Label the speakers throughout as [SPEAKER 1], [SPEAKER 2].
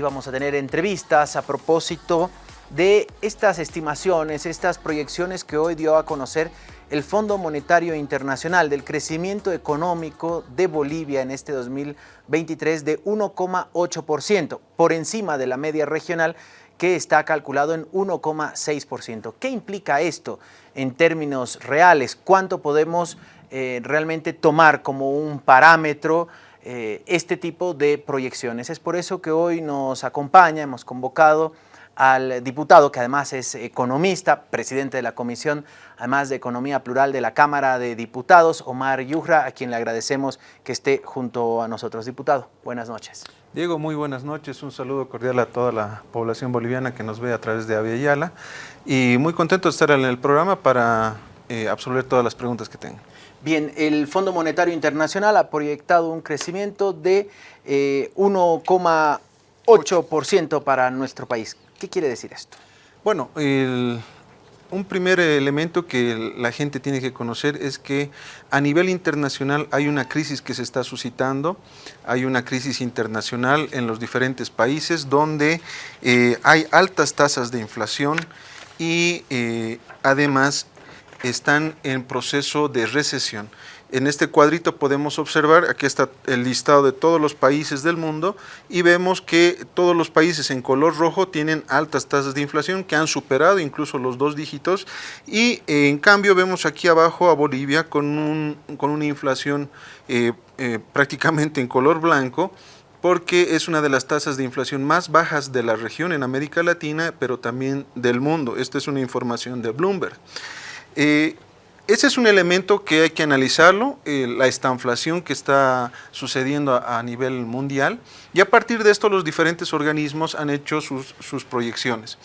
[SPEAKER 1] Vamos a tener entrevistas a propósito de estas estimaciones, estas proyecciones que hoy dio a conocer el Fondo Monetario Internacional del crecimiento económico de Bolivia en este 2023 de 1,8%, por encima de la media regional que está calculado en 1,6%. ¿Qué implica esto en términos reales? ¿Cuánto podemos eh, realmente tomar como un parámetro eh, este tipo de proyecciones. Es por eso que hoy nos acompaña, hemos convocado al diputado, que además es economista, presidente de la Comisión, además de Economía Plural de la Cámara de Diputados, Omar Yujra, a quien le agradecemos que esté junto a nosotros. Diputado, buenas noches.
[SPEAKER 2] Diego, muy buenas noches. Un saludo cordial a toda la población boliviana que nos ve a través de Aviala y muy contento de estar en el programa para eh, absolver todas las preguntas que tengan.
[SPEAKER 1] Bien, el Fondo Monetario Internacional ha proyectado un crecimiento de 1,8% eh, para nuestro país. ¿Qué quiere decir esto?
[SPEAKER 2] Bueno, un primer elemento que la gente tiene que conocer es que a nivel internacional hay una crisis que se está suscitando, hay una crisis internacional en los diferentes países donde eh, hay altas tasas de inflación y eh, además están en proceso de recesión. En este cuadrito podemos observar, aquí está el listado de todos los países del mundo y vemos que todos los países en color rojo tienen altas tasas de inflación que han superado incluso los dos dígitos y eh, en cambio vemos aquí abajo a Bolivia con, un, con una inflación eh, eh, prácticamente en color blanco porque es una de las tasas de inflación más bajas de la región en América Latina, pero también del mundo. Esta es una información de Bloomberg. Eh, ese es un elemento que hay que analizarlo, eh, la estanflación que está sucediendo a, nivel mundial y a partir de esto los diferentes organismos han hecho sus, sus proyecciones.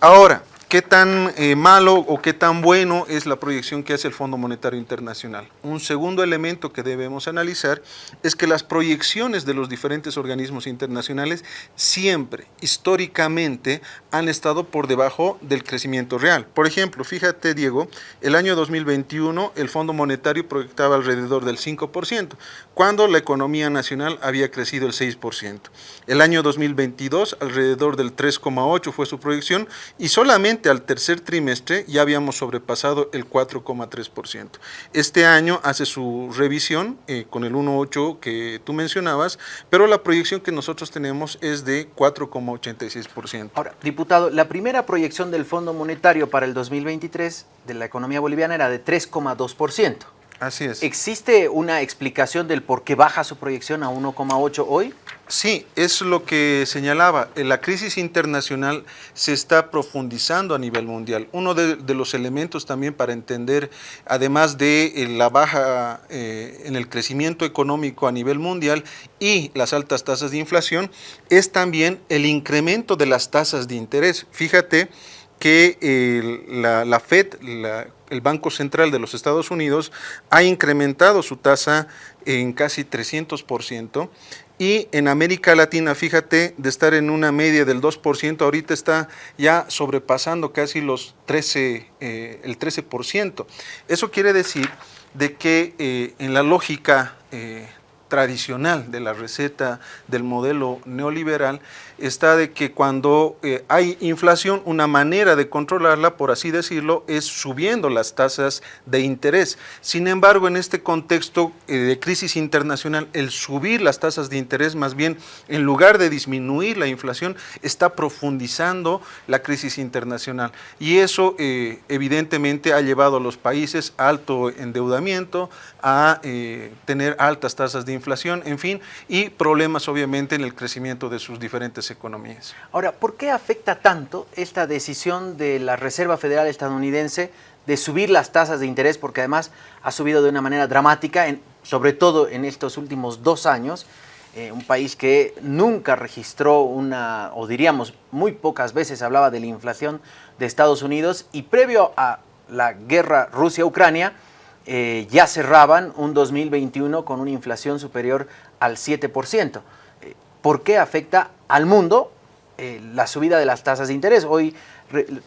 [SPEAKER 2] Ahora, ¿Qué tan eh, malo o qué tan bueno es la proyección que hace el Fondo Monetario Internacional? Un segundo elemento que debemos analizar es que las proyecciones de los diferentes organismos internacionales siempre, históricamente, han estado por debajo del crecimiento real. Por ejemplo, fíjate Diego, el año 2021 el Fondo Monetario proyectaba alrededor del 5%, cuando la economía nacional había crecido el 6%. El año 2022 alrededor del 3,8% fue su proyección y solamente al tercer trimestre ya habíamos sobrepasado el 4,3%. Este año hace su revisión eh, con el 1,8 que tú mencionabas, pero la proyección que nosotros tenemos es de 4,86%.
[SPEAKER 1] Ahora, diputado, la primera proyección del Fondo Monetario para el 2023 de la economía boliviana era de 3,2%.
[SPEAKER 2] Así es.
[SPEAKER 1] ¿Existe una explicación del por qué baja su proyección a 1,8 hoy?
[SPEAKER 2] Sí, es lo que señalaba. La crisis internacional se está profundizando a nivel mundial. Uno de, los elementos también para entender, además de eh, la baja eh, en el crecimiento económico a nivel mundial y las altas tasas de inflación, es también el incremento de las tasas de interés. Fíjate que la, FED, el Banco Central de los Estados Unidos, ha incrementado su tasa en casi 300%, y en América Latina, fíjate, de estar en una media del 2%, ahorita está ya sobrepasando casi los 13, eh, el 13%. Eso quiere decir de que eh, en la lógica eh, tradicional de la receta del modelo neoliberal está de que cuando eh, hay inflación, una manera de controlarla, por así decirlo, es subiendo las tasas de interés. Sin embargo, en este contexto eh, de crisis internacional, el subir las tasas de interés, más bien, en lugar de disminuir la inflación, está profundizando la crisis internacional. Y eso, eh, evidentemente, ha llevado a los países a alto endeudamiento, a tener altas tasas de inflación, en fin, y problemas obviamente en el crecimiento de sus diferentes economías.
[SPEAKER 1] Ahora, ¿por qué afecta tanto esta decisión de la Reserva Federal estadounidense de subir las tasas de interés? Porque además ha subido de una manera dramática, sobre todo en estos últimos dos años, eh, un país que nunca registró una, o diríamos muy pocas veces hablaba de la inflación de Estados Unidos y previo a la guerra Rusia-Ucrania, eh, ya cerraban un 2021 con una inflación superior al 7%. Eh, ¿Por qué afecta al mundo eh, la subida de las tasas de interés? Hoy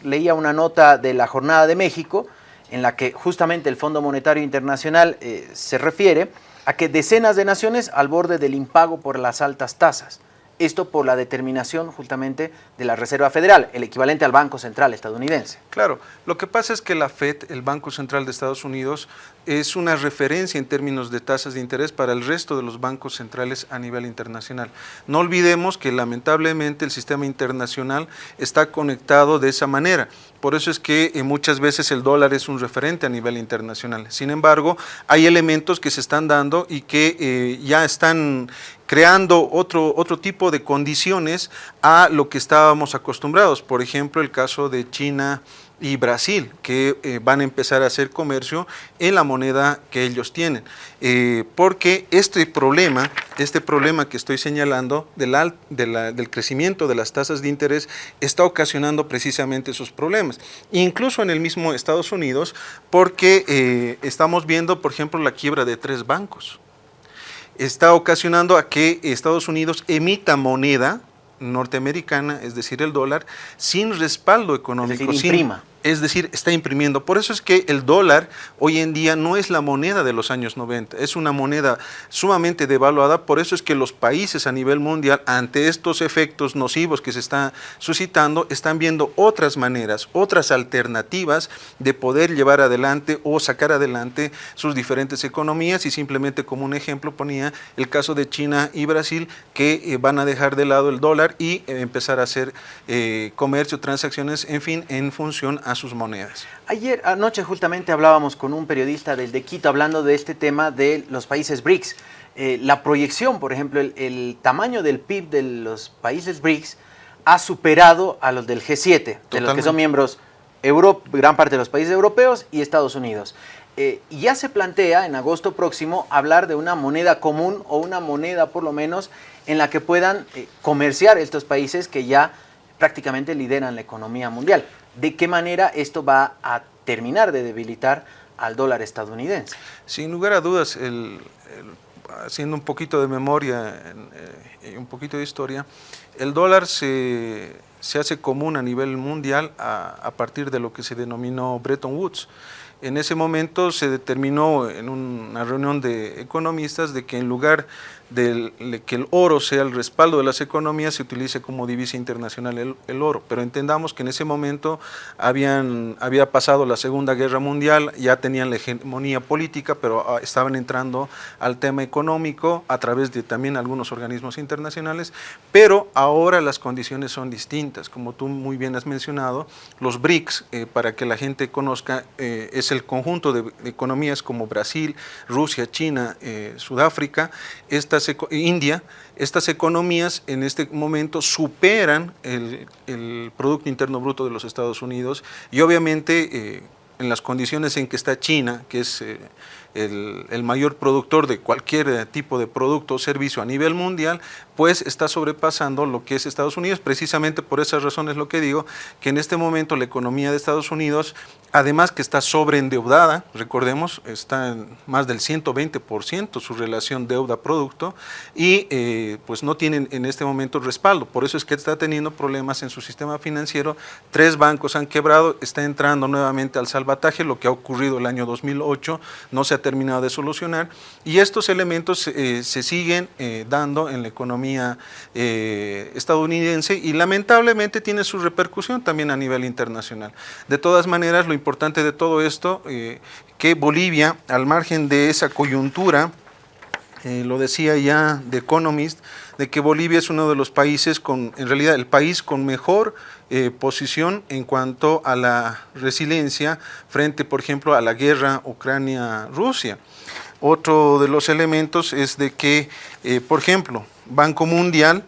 [SPEAKER 1] leía una nota de la Jornada de México en la que justamente el Fondo Monetario Internacional se refiere a que decenas de naciones al borde del impago por las altas tasas. Esto por la determinación justamente de la Reserva Federal, el equivalente al Banco Central estadounidense.
[SPEAKER 2] Claro, lo que pasa es que la FED, el Banco Central de Estados Unidos, es una referencia en términos de tasas de interés para el resto de los bancos centrales a nivel internacional. No olvidemos que lamentablemente el sistema internacional está conectado de esa manera. Por eso es que eh, muchas veces el dólar es un referente a nivel internacional. Sin embargo, hay elementos que se están dando y que eh, ya están creando otro, otro tipo de condiciones a lo que estábamos acostumbrados. Por ejemplo, el caso de China y Brasil, que eh, van a empezar a hacer comercio en la moneda que ellos tienen. Eh, porque este problema, este problema que estoy señalando del, del crecimiento de las tasas de interés está ocasionando precisamente esos problemas. Incluso en el mismo Estados Unidos, porque eh, estamos viendo, por ejemplo, la quiebra de tres bancos está ocasionando a que Estados Unidos emita moneda norteamericana, es decir, el dólar, sin respaldo económico.
[SPEAKER 1] Es imprima
[SPEAKER 2] es decir, está imprimiendo. Por eso es que el dólar hoy en día no es la moneda de los años 90, es una moneda sumamente devaluada, por eso es que los países a nivel mundial, ante estos efectos nocivos que se están suscitando, están viendo otras maneras, otras alternativas de poder llevar adelante o sacar adelante sus diferentes economías y simplemente como un ejemplo ponía el caso de China y Brasil que eh, van a dejar de lado el dólar y eh, empezar a hacer eh, comercio, transacciones, en fin, en función a sus monedas.
[SPEAKER 1] Ayer, anoche justamente hablábamos con un periodista del de Quito hablando de este tema de los países BRICS. Eh, la proyección, por ejemplo, el, tamaño del PIB de los países BRICS ha superado a los del G7, de los que son miembros Europa, gran parte de los países europeos y Estados Unidos. Eh, ya se plantea en agosto próximo hablar de una moneda común o una moneda por lo menos en la que puedan eh, comerciar estos países que ya prácticamente lideran la economía mundial de qué manera esto va a terminar de debilitar al dólar estadounidense.
[SPEAKER 2] Sin lugar a dudas, haciendo un poquito de memoria eh, y un poquito de historia, el dólar se, hace común a nivel mundial a, partir de lo que se denominó Bretton Woods. En ese momento se determinó en una reunión de economistas de que en lugar de que el oro sea el respaldo de las economías, se utilice como divisa internacional el, oro. Pero entendamos que en ese momento habían, había pasado la Segunda Guerra Mundial, ya tenían la hegemonía política, pero ah, estaban entrando al tema económico a través de también algunos organismos internacionales, pero ahora las condiciones son distintas. Como tú muy bien has mencionado, los BRICS, eh, para que la gente conozca, eh, es el conjunto de, economías como Brasil, Rusia, China, eh, Sudáfrica, estas India, estas economías en este momento superan el, Producto Interno Bruto de los Estados Unidos y obviamente eh, en las condiciones en que está China, que es eh, el, mayor productor de cualquier tipo de producto o servicio a nivel mundial, pues está sobrepasando lo que es Estados Unidos. Precisamente por esas razones lo que digo, que en este momento la economía de Estados Unidos, además que está sobreendeudada, recordemos, está en más del 120% su relación deuda-producto y eh, pues no tienen en este momento respaldo. Por eso es que está teniendo problemas en su sistema financiero. Tres bancos han quebrado, está entrando nuevamente al salvataje, lo que ha ocurrido el año 2008, no se ha terminado de solucionar y estos elementos eh, se siguen eh, dando en la economía eh, estadounidense y lamentablemente tiene su repercusión también a nivel internacional. De todas maneras, lo importante de todo esto, que Bolivia, al margen de esa coyuntura, lo decía ya The Economist, de que Bolivia es uno de los países con, en realidad el país con mejor posición en cuanto a la resiliencia frente, por ejemplo, a la guerra Ucrania-Rusia. Otro de los elementos es de que, eh, por ejemplo, Banco Mundial,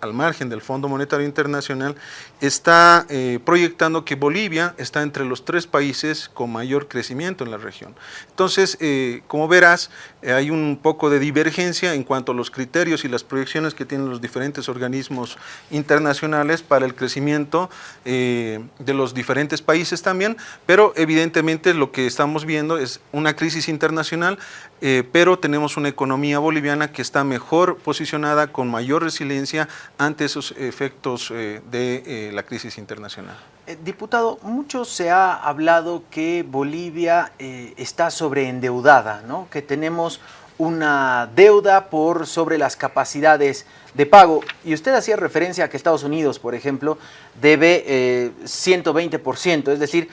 [SPEAKER 2] al margen del Fondo Monetario Internacional, está eh, proyectando que Bolivia está entre los tres países con mayor crecimiento en la región. Entonces, eh, como verás, eh, hay un poco de divergencia en cuanto a los criterios y las proyecciones que tienen los diferentes organismos internacionales para el crecimiento de los diferentes países también, pero evidentemente lo que estamos viendo es una crisis internacional, pero tenemos una economía boliviana que está mejor posicionada, con mayor resiliencia ante esos efectos de la crisis internacional.
[SPEAKER 1] Eh, diputado, mucho se ha hablado que Bolivia eh, está sobreendeudada, ¿no? que tenemos una deuda por sobre las capacidades de pago. Y usted hacía referencia a que Estados Unidos, por ejemplo, debe eh, 120%, es decir,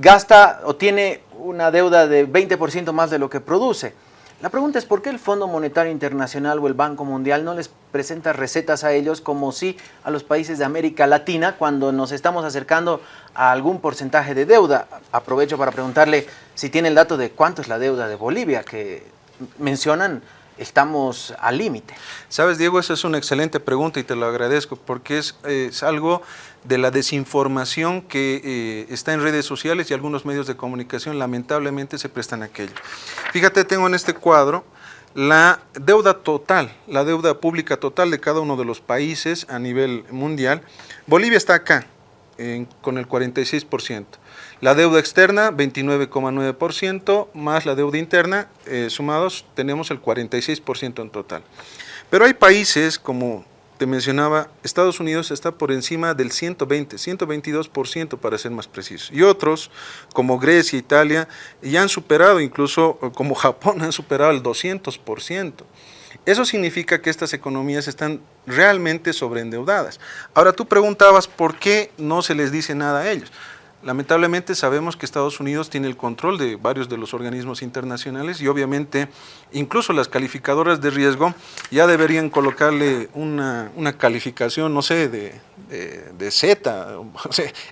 [SPEAKER 1] gasta o tiene una deuda de 20% más de lo que produce. La pregunta es por qué el Fondo Monetario Internacional o el Banco Mundial no les presenta recetas a ellos como si a los países de América Latina cuando nos estamos acercando a algún porcentaje de deuda. Aprovecho para preguntarle si tiene el dato de cuánto es la deuda de Bolivia, que mencionan estamos al límite.
[SPEAKER 2] Sabes, Diego, esa es una excelente pregunta y te lo agradezco porque es, es algo de la desinformación que eh, está en redes sociales y algunos medios de comunicación lamentablemente se prestan a aquello. Fíjate, tengo en este cuadro la deuda total, la deuda pública total de cada uno de los países a nivel mundial. Bolivia está acá, con el 46%. La deuda externa, 29,9%, más la deuda interna, eh, sumados tenemos el 46% en total. Pero hay países como te mencionaba, Estados Unidos está por encima del 120, 122% para ser más preciso. Y otros, como Grecia, Italia, ya han superado, incluso como Japón, han superado el 200%. Eso significa que estas economías están realmente sobreendeudadas. Ahora tú preguntabas por qué no se les dice nada a ellos. Lamentablemente sabemos que Estados Unidos tiene el control de varios de los organismos internacionales y obviamente incluso las calificadoras de riesgo ya deberían colocarle una, calificación, no sé, de, de, Z,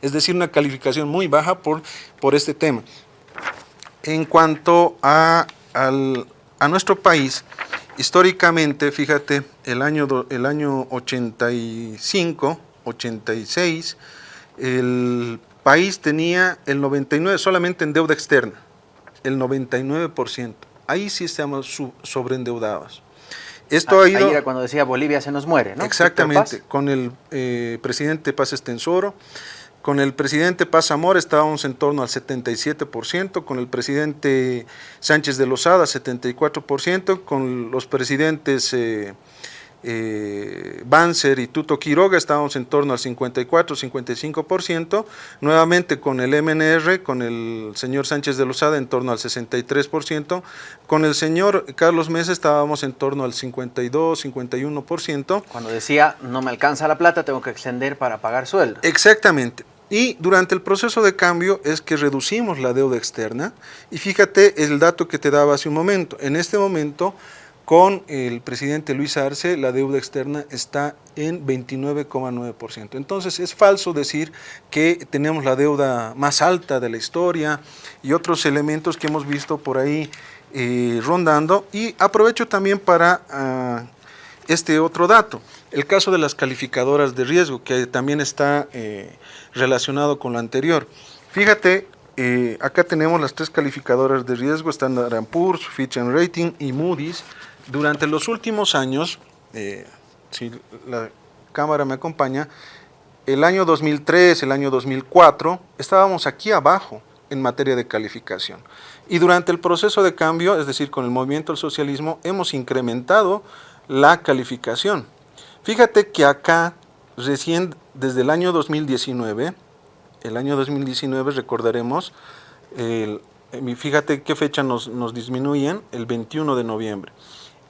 [SPEAKER 2] es decir, una calificación muy baja por, por este tema. En cuanto a, a nuestro país, históricamente, fíjate, el año, el año 85, 86, el país tenía el 99% solamente en deuda externa, el 99%. Ahí sí estamos sobreendeudados.
[SPEAKER 1] Esto ha ido... Ahí era cuando decía Bolivia se nos muere, ¿no?
[SPEAKER 2] Exactamente, con el eh, presidente Paz Estensoro, con el presidente Paz Amor estábamos en torno al 77%, con el presidente Sánchez de Lozada 74%, con los presidentes... Eh, eh, Banzer y Tuto Quiroga estábamos en torno al 54-55%, nuevamente con el MNR, con el señor Sánchez de Lozada en torno al 63%, con el señor Carlos Mesa estábamos en torno al 52-51%.
[SPEAKER 1] Cuando decía, no me alcanza la plata, tengo que extender para pagar sueldo.
[SPEAKER 2] Exactamente. Y durante el proceso de cambio es que reducimos la deuda externa y fíjate el dato que te daba hace un momento. En este momento con el presidente Luis Arce, la deuda externa está en 29,9%. Entonces es falso decir que tenemos la deuda más alta de la historia y otros elementos que hemos visto por ahí eh, rondando. Y aprovecho también para ah, este otro dato, el caso de las calificadoras de riesgo, que también está eh, relacionado con lo anterior. Fíjate, eh, acá tenemos las tres calificadoras de riesgo, Standard Poor's, Fitch Rating y Moody's, durante los últimos años, eh, si la cámara me acompaña, el año 2003, el año 2004, estábamos aquí abajo en materia de calificación. Y durante el proceso de cambio, es decir, con el movimiento del socialismo, hemos incrementado la calificación. Fíjate que acá, recién desde el año 2019, el año 2019 recordaremos, fíjate qué fecha nos, nos disminuyen, el 21 de noviembre.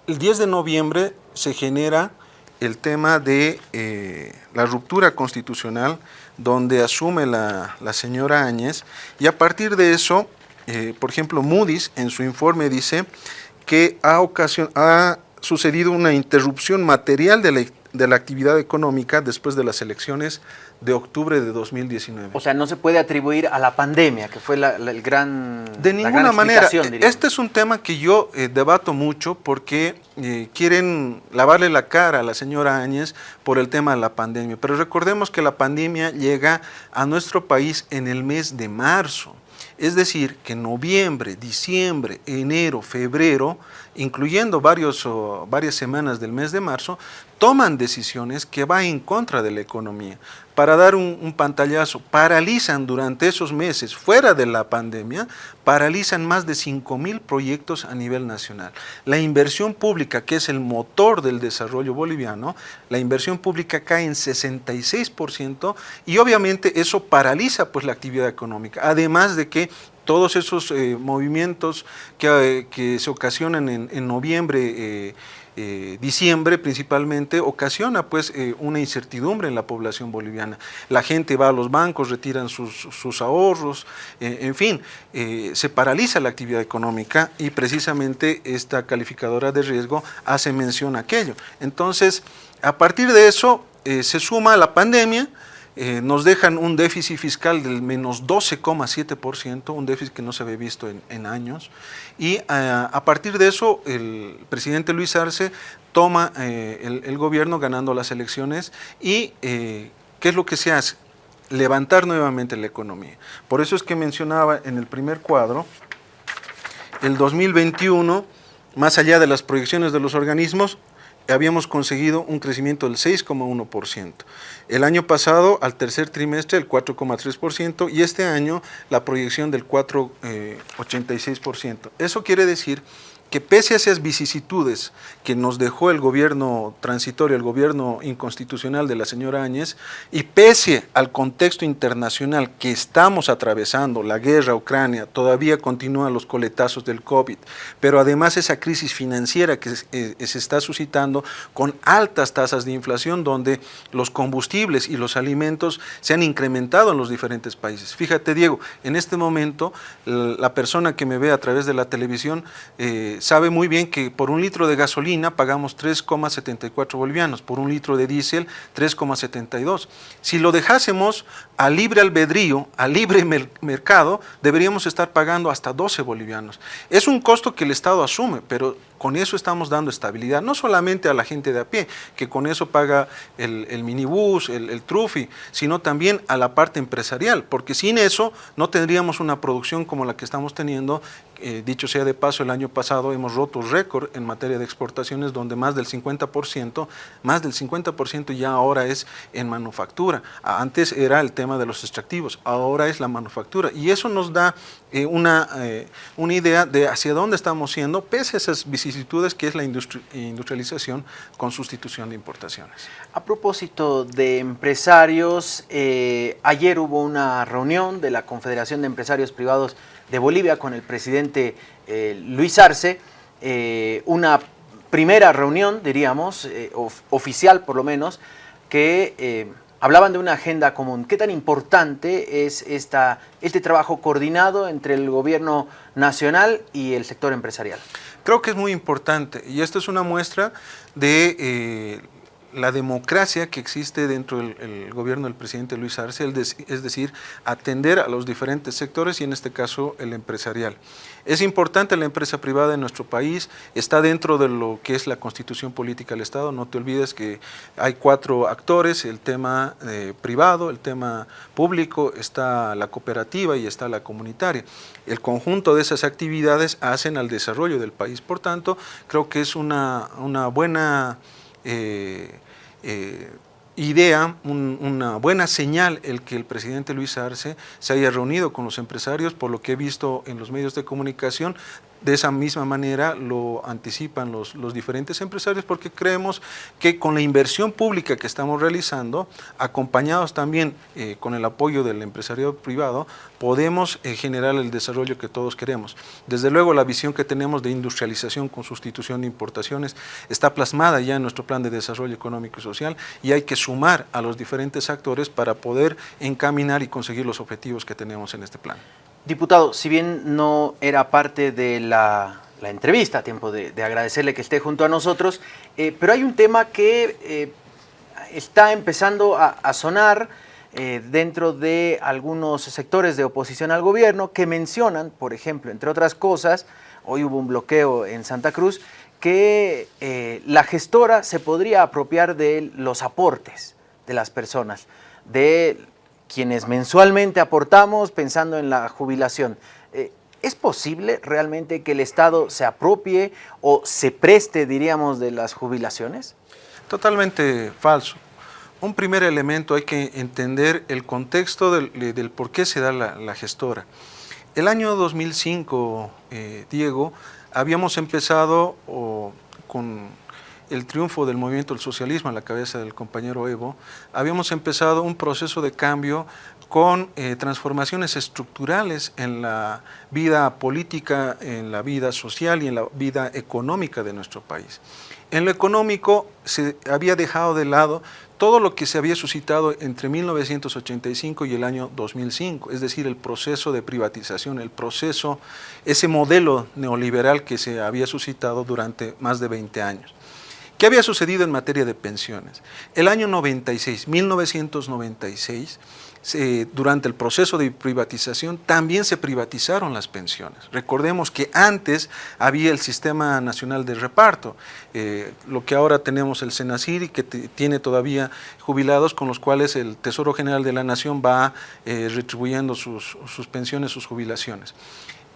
[SPEAKER 2] El 10 de noviembre se genera el tema de eh, la ruptura constitucional donde asume la, señora Áñez y a partir de eso, eh, por ejemplo, Moody's en su informe dice que ha, ha sucedido una interrupción material de la, de la actividad económica después de las elecciones de octubre de 2019.
[SPEAKER 1] O sea, no se puede atribuir a la pandemia, que fue la, el gran
[SPEAKER 2] De ninguna manera. Este es un tema que yo eh, debato mucho porque eh, quieren lavarle la cara a la señora Áñez por el tema de la pandemia. Pero recordemos que la pandemia llega a nuestro país en el mes de marzo. Es decir, que noviembre, diciembre, enero, febrero, incluyendo varios, varias semanas del mes de marzo, toman decisiones que van en contra de la economía. Para dar un, pantallazo, paralizan durante esos meses, fuera de la pandemia, paralizan más de 5 mil proyectos a nivel nacional. La inversión pública, que es el motor del desarrollo boliviano, la inversión pública cae en 66% y obviamente eso paraliza pues, la actividad económica. Además de que todos esos eh, movimientos que, que, se ocasionan en, en noviembre, eh, diciembre principalmente ocasiona pues eh, una incertidumbre en la población boliviana. La gente va a los bancos, retiran sus, ahorros, eh, en fin, se paraliza la actividad económica y precisamente esta calificadora de riesgo hace mención a aquello. Entonces, a partir de eso se suma la pandemia, eh, nos dejan un déficit fiscal del menos 12,7%, un déficit que no se había visto en, años, y eh, a partir de eso el presidente Luis Arce toma eh, el, el, gobierno ganando las elecciones y ¿qué es lo que se hace? Levantar nuevamente la economía. Por eso es que mencionaba en el primer cuadro, el 2021, más allá de las proyecciones de los organismos, habíamos conseguido un crecimiento del 6,1%. El año pasado, al tercer trimestre, el 4,3% y este año la proyección del 4,86%. Eh, Eso quiere decir que pese a esas vicisitudes que nos dejó el gobierno transitorio, el gobierno inconstitucional de la señora Áñez, y pese al contexto internacional que estamos atravesando, la guerra Ucrania, todavía continúan los coletazos del COVID, pero además esa crisis financiera que eh, se está suscitando con altas tasas de inflación donde los combustibles y los alimentos se han incrementado en los diferentes países. Fíjate Diego, en este momento la persona que me ve a través de la televisión eh, sabe muy bien que por un litro de gasolina pagamos 3,74 bolivianos, por un litro de diésel 3,72. Si lo dejásemos a libre albedrío, a libre mercado, deberíamos estar pagando hasta 12 bolivianos. Es un costo que el Estado asume, pero con eso estamos dando estabilidad, no solamente a la gente de a pie, que con eso paga el, minibús, el, trufi, sino también a la parte empresarial, porque sin eso no tendríamos una producción como la que estamos teniendo. Eh, dicho sea de paso, el año pasado hemos roto récord en materia de exportaciones, donde más del 50%, más del 50% ya ahora es en manufactura. Antes era el tema de los extractivos, ahora es la manufactura. Y eso nos da eh, una, eh, una idea de hacia dónde estamos yendo, pese a esas vicisitudes que es la industrialización con sustitución de importaciones.
[SPEAKER 1] A propósito de empresarios, eh, ayer hubo una reunión de la Confederación de Empresarios Privados de Bolivia con el presidente Luis Arce, una primera reunión, diríamos, oficial por lo menos, que hablaban de una agenda común. ¿Qué tan importante es esta, este trabajo coordinado entre el gobierno nacional y el sector empresarial?
[SPEAKER 2] Creo que es muy importante y esto es una muestra de eh, la democracia que existe dentro del gobierno del presidente Luis Arce, es decir, atender a los diferentes sectores y en este caso el empresarial. Es importante la empresa privada en nuestro país, está dentro de lo que es la constitución política del Estado, no te olvides que hay cuatro actores, el tema eh, privado, el tema público, está la cooperativa y está la comunitaria. El conjunto de esas actividades hacen al desarrollo del país, por tanto, creo que es una, una buena... Eh, eh, idea, una buena señal el que el presidente Luis Arce se haya reunido con los empresarios, por lo que he visto en los medios de comunicación, de esa misma manera lo anticipan los, los, diferentes empresarios porque creemos que con la inversión pública que estamos realizando, acompañados también eh, con el apoyo del empresario privado, podemos eh, generar el desarrollo que todos queremos. Desde luego la visión que tenemos de industrialización con sustitución de importaciones está plasmada ya en nuestro plan de desarrollo económico y social y hay que sumar a los diferentes actores para poder encaminar y conseguir los objetivos que tenemos en este plan.
[SPEAKER 1] Diputado, si bien no era parte de la, entrevista, a tiempo de, agradecerle que esté junto a nosotros, eh, pero hay un tema que eh, está empezando a, sonar eh, dentro de algunos sectores de oposición al gobierno que mencionan, por ejemplo, entre otras cosas, hoy hubo un bloqueo en Santa Cruz, que la gestora se podría apropiar de los aportes de las personas, de quienes mensualmente aportamos pensando en la jubilación. Eh, ¿Es posible realmente que el Estado se apropie o se preste, diríamos, de las jubilaciones?
[SPEAKER 2] Totalmente falso. Un primer elemento hay que entender el contexto del, por qué se da la, gestora. El año 2005, eh, Diego, habíamos empezado con el triunfo del movimiento del socialismo a la cabeza del compañero Evo, habíamos empezado un proceso de cambio con eh, transformaciones estructurales en la vida política, en la vida social y en la vida económica de nuestro país. En lo económico se había dejado de lado todo lo que se había suscitado entre 1985 y el año 2005, es decir, el proceso de privatización, el proceso, ese modelo neoliberal que se había suscitado durante más de 20 años. ¿Qué había sucedido en materia de pensiones? El año 96, 1996, durante el proceso de privatización también se privatizaron las pensiones. Recordemos que antes había el Sistema Nacional de Reparto, eh, lo que ahora tenemos el SENACIR y que tiene todavía jubilados con los cuales el Tesoro General de la Nación va eh, retribuyendo sus, sus pensiones, sus jubilaciones.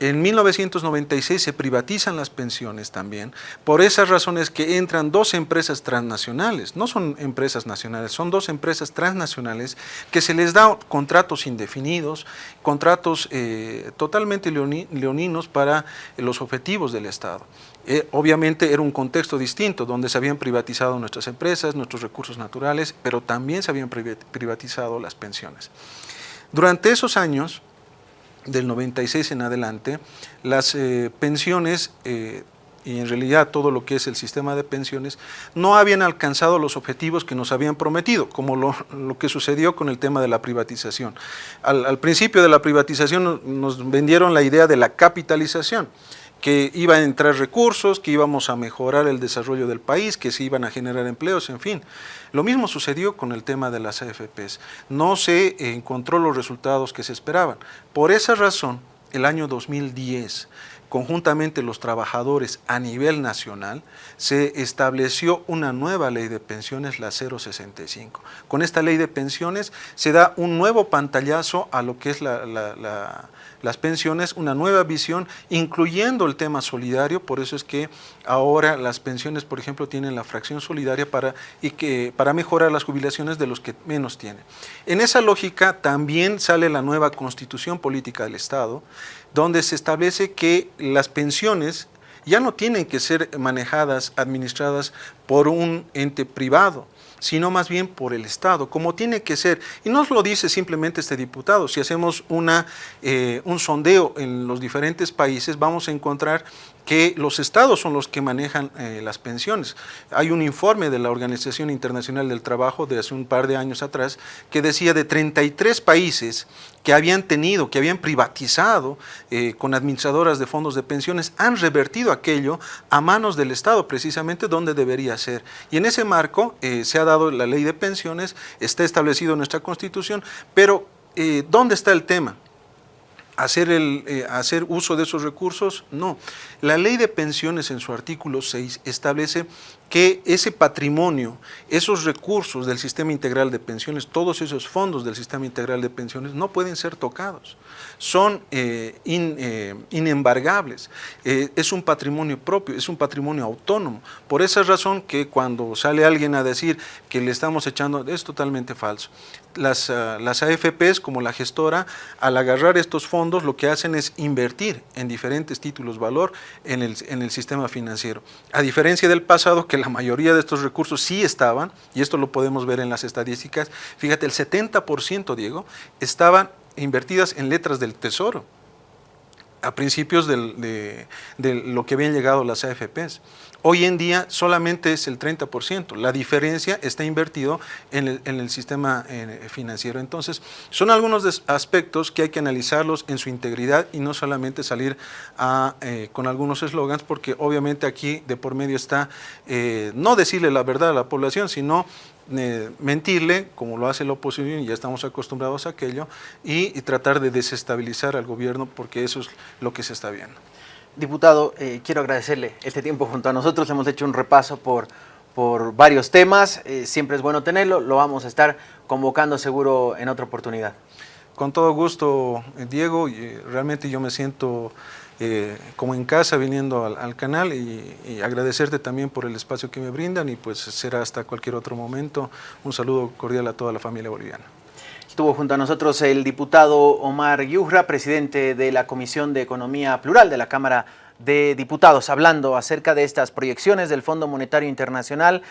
[SPEAKER 2] En 1996 se privatizan las pensiones también, por esas razones que entran dos empresas transnacionales, no son empresas nacionales, son dos empresas transnacionales que se les da contratos indefinidos, contratos eh, totalmente leoninos para los objetivos del Estado. Eh, obviamente era un contexto distinto, donde se habían privatizado nuestras empresas, nuestros recursos naturales, pero también se habían privatizado las pensiones. Durante esos años, del 96 en adelante, las eh, pensiones eh, y en realidad todo lo que es el sistema de pensiones, no habían alcanzado los objetivos que nos habían prometido, como lo, que sucedió con el tema de la privatización. Al, al, principio de la privatización nos vendieron la idea de la capitalización, que iban a entrar recursos, que íbamos a mejorar el desarrollo del país, que se iban a generar empleos, en fin. Lo mismo sucedió con el tema de las AFPs. No se encontró los resultados que se esperaban. Por esa razón, el año 2010, conjuntamente los trabajadores a nivel nacional, se estableció una nueva ley de pensiones, la 065. Con esta ley de pensiones se da un nuevo pantallazo a lo que es la, las pensiones, una nueva visión, incluyendo el tema solidario, por eso es que ahora las pensiones, por ejemplo, tienen la fracción solidaria para, y que, para mejorar las jubilaciones de los que menos tienen. En esa lógica también sale la nueva constitución política del Estado, donde se establece que las pensiones ya no tienen que ser manejadas, administradas por un ente privado, sino más bien por el Estado, como tiene que ser. Y no lo dice simplemente este diputado, si hacemos una, eh, un sondeo en los diferentes países, vamos a encontrar que los estados son los que manejan eh, las pensiones. Hay un informe de la Organización Internacional del Trabajo de hace un par de años atrás que decía de 33 países que habían tenido, que habían privatizado eh, con administradoras de fondos de pensiones, han revertido aquello a manos del Estado, precisamente donde debería ser. Y en ese marco eh, se ha dado la ley de pensiones, está establecido en nuestra Constitución, pero ¿dónde está el tema? Hacer, el, eh, hacer uso de esos recursos? No. La ley de pensiones en su artículo 6 establece que ese patrimonio, esos recursos del sistema integral de pensiones, todos esos fondos del sistema integral de pensiones no pueden ser tocados, son eh, eh, inembargables, es un patrimonio propio, es un patrimonio autónomo. Por esa razón que cuando sale alguien a decir que le estamos echando, es totalmente falso. Las, ah, AFPs como la gestora, al agarrar estos fondos lo que hacen es invertir en diferentes títulos valor en el, en el sistema financiero. A diferencia del pasado que la mayoría de estos recursos sí estaban, y esto lo podemos ver en las estadísticas, fíjate, el 70%, Diego, estaban invertidas en letras del tesoro a principios de, lo que habían llegado las AFPs. Hoy en día solamente es el 30%, la diferencia está invertido en el, sistema eh, financiero. Entonces, son algunos aspectos que hay que analizarlos en su integridad y no solamente salir eh, con algunos eslogans, porque obviamente aquí de por medio está eh, no decirle la verdad a la población, sino mentirle, como lo hace la oposición, y ya estamos acostumbrados a aquello, y, tratar de desestabilizar al gobierno, porque eso es lo que se está viendo.
[SPEAKER 1] Diputado, eh, quiero agradecerle este tiempo junto a nosotros, hemos hecho un repaso por, por varios temas, eh, siempre es bueno tenerlo, lo vamos a estar convocando seguro en otra oportunidad.
[SPEAKER 2] Con todo gusto, Diego, y realmente yo me siento eh, como en casa viniendo al, canal y, agradecerte también por el espacio que me brindan y pues será hasta cualquier otro momento. Un saludo cordial a toda la familia boliviana.
[SPEAKER 1] Estuvo junto a nosotros el diputado Omar Yujra, presidente de la Comisión de Economía Plural de la Cámara de Diputados, hablando acerca de estas proyecciones del Fondo Monetario Internacional